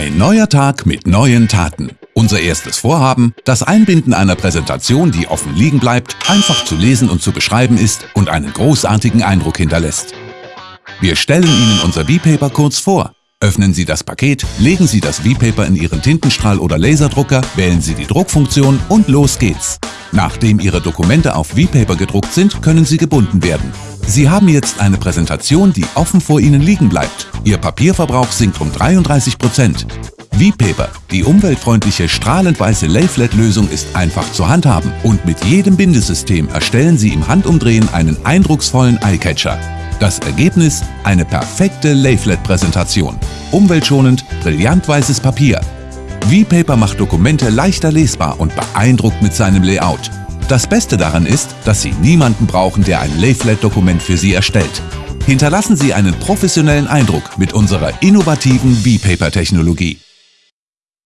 Ein neuer Tag mit neuen Taten. Unser erstes Vorhaben, das Einbinden einer Präsentation, die offen liegen bleibt, einfach zu lesen und zu beschreiben ist und einen großartigen Eindruck hinterlässt. Wir stellen Ihnen unser V-Paper kurz vor. Öffnen Sie das Paket, legen Sie das V-Paper in Ihren Tintenstrahl- oder Laserdrucker, wählen Sie die Druckfunktion und los geht's. Nachdem Ihre Dokumente auf V-Paper gedruckt sind, können sie gebunden werden. Sie haben jetzt eine Präsentation, die offen vor Ihnen liegen bleibt. Ihr Papierverbrauch sinkt um 33 Prozent. V-Paper, die umweltfreundliche strahlend weiße Layflat-Lösung ist einfach zu handhaben und mit jedem Bindesystem erstellen Sie im Handumdrehen einen eindrucksvollen Eyecatcher. Das Ergebnis? Eine perfekte Layflat-Präsentation. Umweltschonend, brillant weißes Papier. V-Paper macht Dokumente leichter lesbar und beeindruckt mit seinem Layout. Das Beste daran ist, dass Sie niemanden brauchen, der ein Layflat-Dokument für Sie erstellt. Hinterlassen Sie einen professionellen Eindruck mit unserer innovativen V-Paper-Technologie.